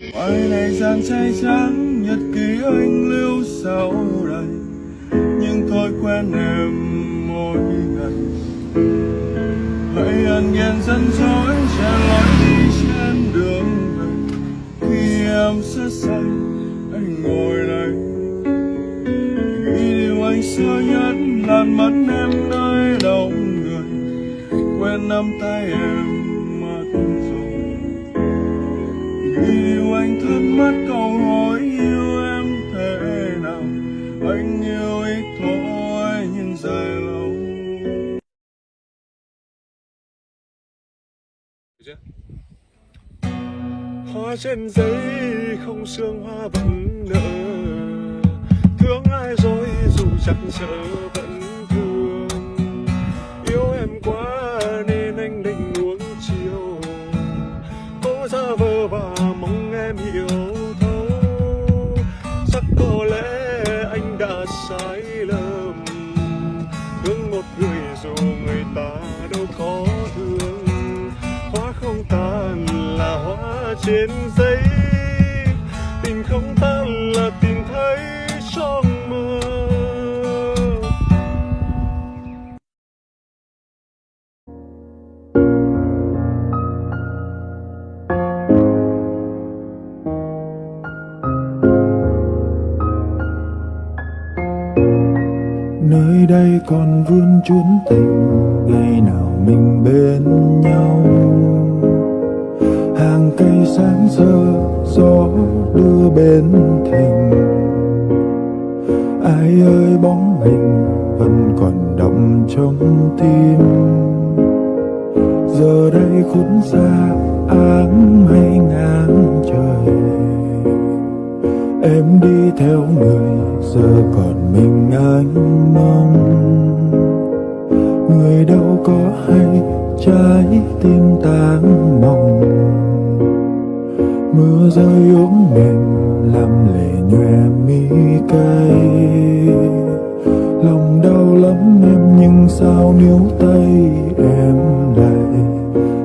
ngoài này gian say trắng, nhật ký anh lưu sau đây. Nhưng thói quen em mỗi ngày. Hãy ăn ghen dân dối, che lối đi trên đường về. Khi em sẽ say anh ngồi đây. Nghĩ điều anh xưa nhất làn mắt em nơi đông người. Quen nắm tay em Yêu anh thắc mắc câu hỏi yêu em thế nào? Anh yêu ít thôi, nhưng dài lâu. Hoa trên giấy không sương hoa vẫn nở. Thương ai rồi dù chẳng sợ vẫn trên giấy. Tình không tan là tìm thấy trong mơ. Nơi đây còn vương chuyến tình, ngày nào mình bên nhau? Hàng cây sáng sơ, gió đưa bên thềm. Ai ơi, bóng hình vẫn còn đậm trong tim. Giờ đây khuất xa áng mây ngang trời. Em đi theo người, giờ còn mình anh mong. Người đâu có hay trái tim tan mong. Mưa rơi ốm mềm làm lệ nhòe mi cay. Lòng đau lắm em, nhưng sao níu tay em lại?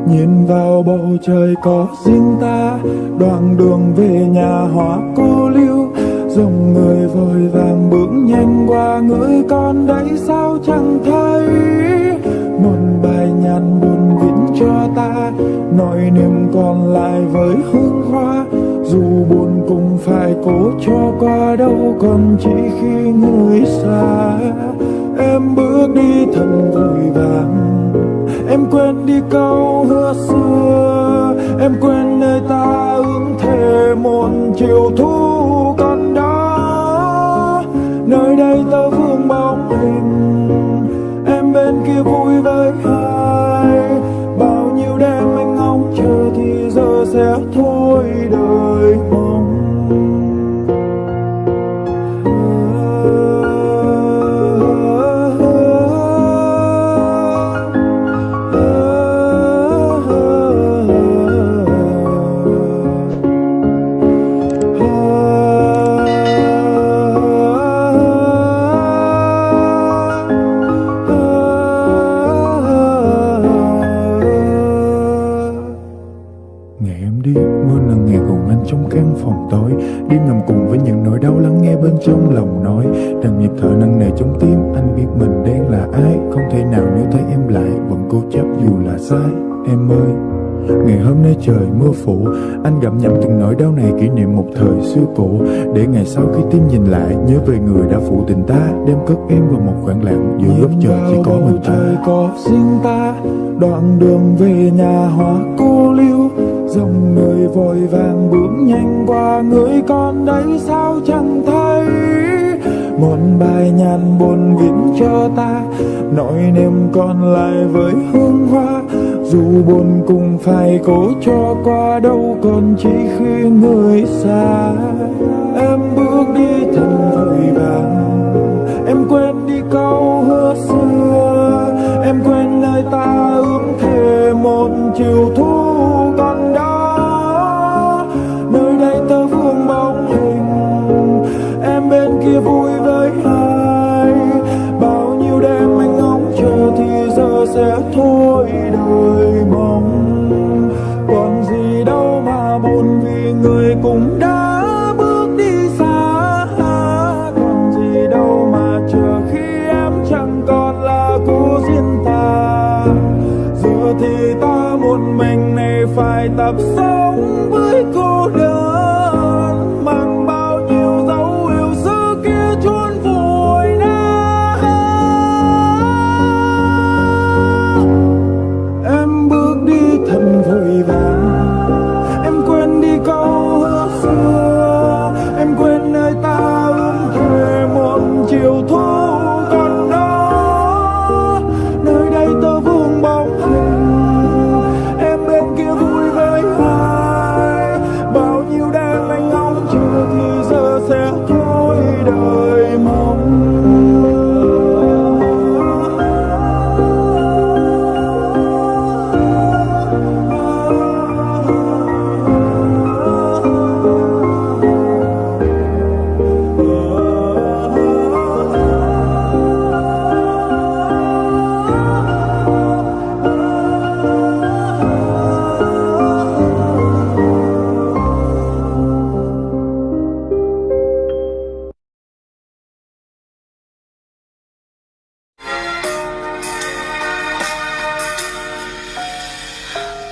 Nhìn vào bầu trời có riêng ta, Đoạn đường về nhà hoa cô lưu Dòng người vội vàng bước nhanh qua, người con đấy sao chẳng thấy? Một nhàn buồn viễn cho ta. Nỗi niềm còn lại với hương hoa, Dù buồn cũng phải cố cho qua đâu. Còn chỉ khi người xa, Em bước đi thật vội vàng. Em quên đi câu hứa xưa, Em quên nơi ta ước thề một chiều thu những nỗi đau lắng nghe bên trong lòng nói. Rằng nhịp thở nặng nề trong tim Anh biết mình đang là ai. Không thể nào nếu thấy em lại Vẫn cố chấp dù là sai. Em ơi Ngày hôm nay trời mưa phủ. Anh gặm nhầm từng nỗi đau này kỷ niệm một thời xưa cũ. Để ngày sau khi tim nhìn lại Nhớ về người đã phụ tình ta Đem cất em vào một khoảng lặng Giữa góc trời chỉ có mình ta. trời có riêng ta Đoạn đường về nhà hoa cô lưu Dòng người vội vàng bước nhanh qua, Người con đấy sao chẳng thấy? Một bài nhàn buồn viễn cho ta, Nỗi niềm còn lại với hương hoa. Dù buồn cũng phải cố cho qua, đâu Còn chỉ khi người xa.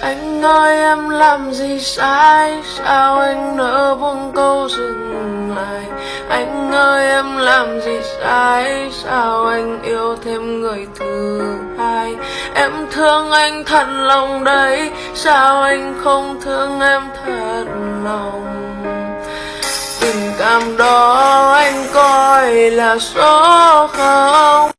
Anh ơi, em làm gì sai? Sao anh nỡ buông câu dừng lại? Anh ơi, em làm gì sai? Sao anh yêu thêm người thứ hai? Em thương anh thật lòng đấy. Sao anh không thương em thật lòng? Tình cảm đó anh coi là số không?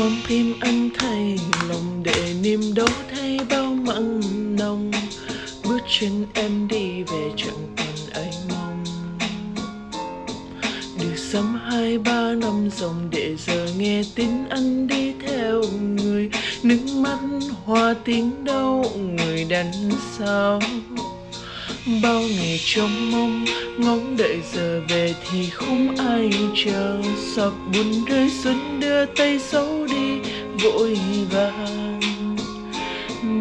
Con tim anh thay lòng để niềm đau thay bao mặn nồng. Bước chân em đi về chẳng còn ai mong. Được sắm hai ba năm dòng để giờ nghe tin anh đi theo người. Nước mắt hoa tiếng đau người đằng sau bao ngày trông mong, ngóng đợi giờ về thì không ai chờ. Sọc buồn rơi xuân đưa tay xấu vội vàng.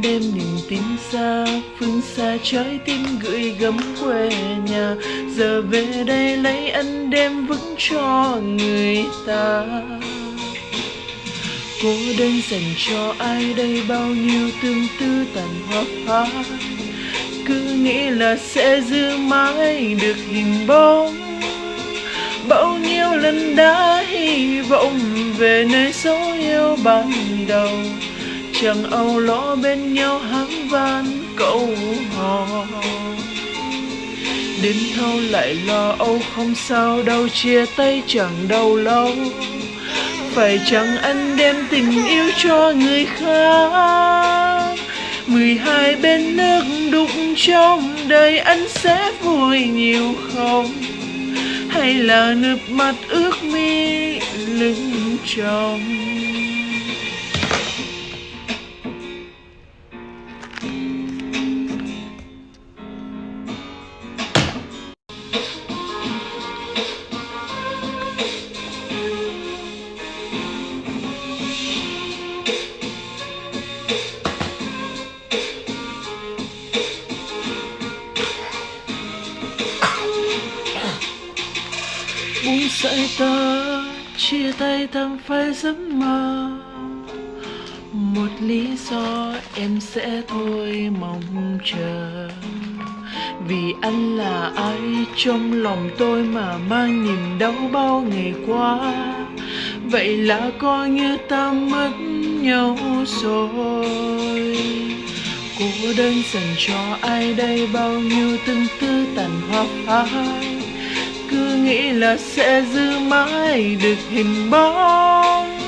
Đem niềm tin xa, phương xa trái tim gửi gắm quê nhà. Giờ về đây lấy ân đem vững cho người ta. Cô đơn dành cho ai đây, bao nhiêu tương tư tàn hoa phai. Cứ nghĩ là sẽ giữ mãi được hình bóng bao nhiêu lần đã hy vọng về nơi dấu yêu ban đầu. Chẳng âu lo bên nhau hắng van câu hò. Đến thâu lại lo âu không sao đâu chia tay chẳng đâu lâu. Phải chẳng anh đem tình yêu cho người khác. Mười hai bên nước đục trong đời anh sẽ vui nhiều không? Hay là nước mắt ướt mi lưng chồng. Dạy ta, chia tay thầm phai giấc mơ. Một lý do em sẽ thôi mong chờ. Vì anh là ai trong lòng tôi mà mang niềm đau bao ngày qua? Vậy là coi như ta mất nhau rồi. Cô đơn dành cho ai đây? Bao nhiêu tương tư tàn hoa phai? Nghĩ là sẽ giữ mãi được hình bóng.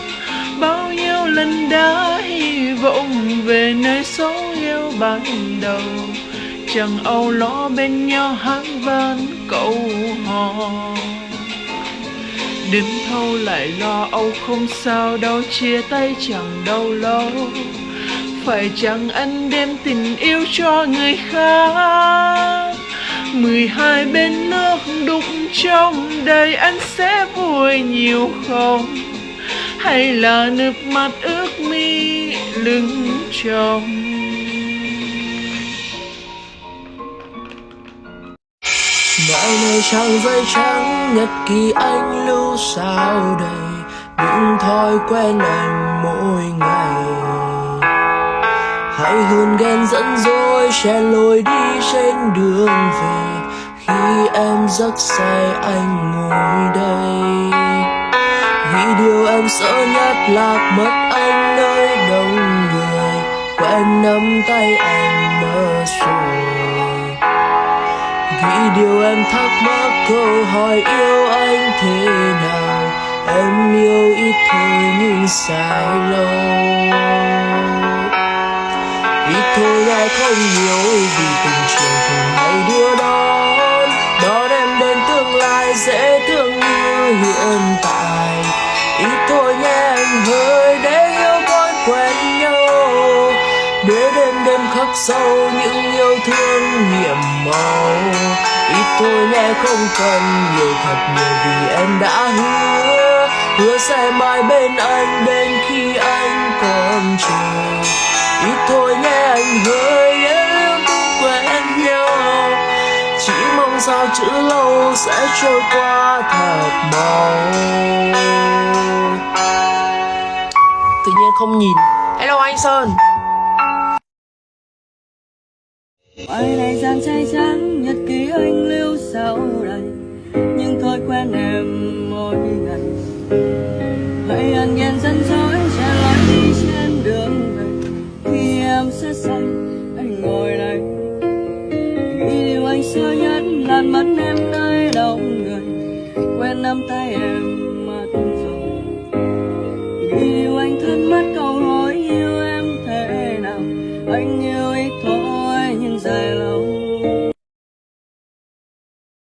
Bao nhiêu lần đã hy vọng về nơi số yêu ban đầu. Chẳng âu lo bên nhau hát vang câu hò. Đến thâu lại lo, âu không sao đâu, chia tay chẳng đau lâu phải chẳng anh đem tình yêu cho người khác? Mười hai bên nước đục trong đời anh sẽ vui nhiều không hay là nước mắt ướt mi lưng trong? Ngày này trang giấy trắng nhật ký anh lưu sao đầy Những thói quen anh mỗi ngày Hãy hơn ghen dẫn dối sẽ lôi đi trên đường về. Khi em giấc say, anh ngồi đây. Vì điều em sợ nhất lạc mất anh nơi đông người. Quen nắm tay anh mơ rồi. Vì điều em thắc mắc, câu hỏi yêu anh thế nào? Em yêu ít thôi nhưng sai lâu? Thôi nghe không nhiều vì tình trường thường ngày đưa đón. Đón em đến tương lai dễ thương như hiện tại. Ít thôi nhé anh hơi để yêu tôi quen nhau. Để đêm đêm khắc sâu những yêu thương nhiệm màu. Ít thôi nhé không cần nhiều thật nhiều vì em đã hứa. Hứa sẽ mãi bên anh đến khi anh còn chờ ít thôi nhé anh hơi em cũng quen nhau. Chỉ mong sao chữ lâu sẽ trôi qua thật mau. Tự nhiên không nhìn. Hello anh sơn. Ngoài này gian say trắng, nhật ký anh lưu sau đây Nhưng thôi quen em mỗi ngày. Hãy ăn ghen dân dối